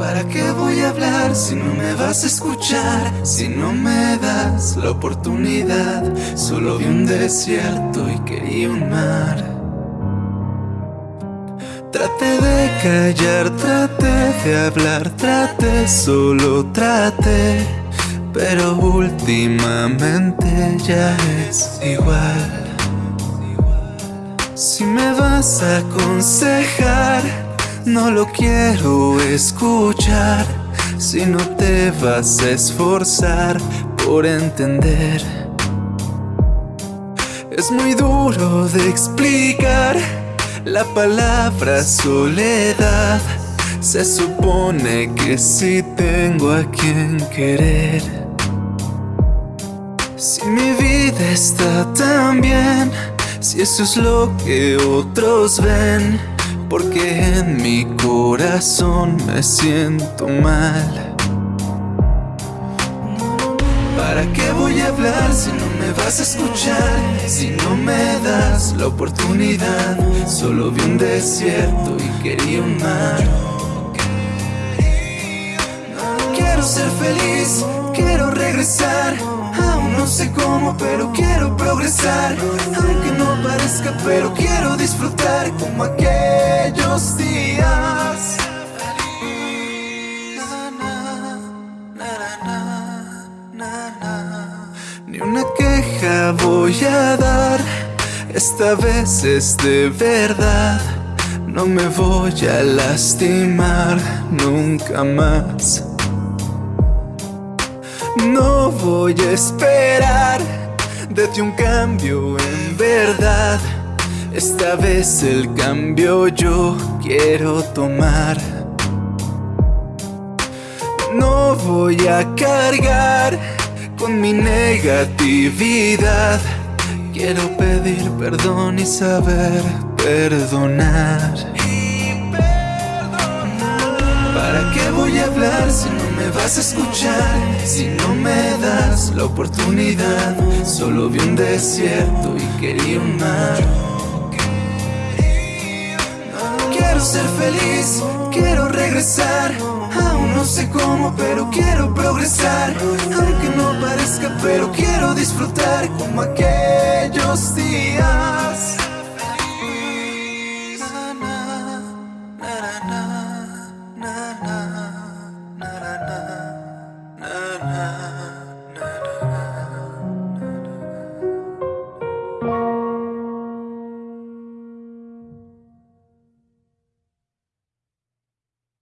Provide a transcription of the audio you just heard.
a hablar si no me vas a escuchar? Si no me das la oportunidad, solo vi un desierto y quería un mar. Traté de callar, traté de hablar, traté, solo traté. Pero últimamente ya es igual. Si me vas a aconsejar, no lo quiero escuchar. Si no te vas a esforzar por entender. Es muy duro de explicar la palabra soledad. Se supone que si tengo a quien querer. Si mi vida está tan bien, si eso es lo que otros ven, porque en mi corazón me siento mal. ¿Para qué voy a hablar si no me vas a escuchar? Si no me das la oportunidad, solo vi un desierto y quería un mar. Quiero ser feliz, quiero regresar. Aún no sé cómo, pero quiero progresar. Aunque no parezca, pero quiero disfrutar como aquellos días. Ni una queja voy a dar, esta vez es de verdad. No me voy a lastimar nunca más. No voy a esperar de ti un cambio en verdad. Esta vez el cambio yo quiero tomar. No voy a cargar con mi negatividad. Quiero pedir perdón y saber perdonar. ¿Para qué voy a hablar si no me vas a escuchar? Si no me das la oportunidad, solo vi un desierto y quería un mar. ser feliz Quiero regresar Aún no sé cómo pero quiero progresar Aunque no parezca pero quiero disfrutar Como aquellos días na na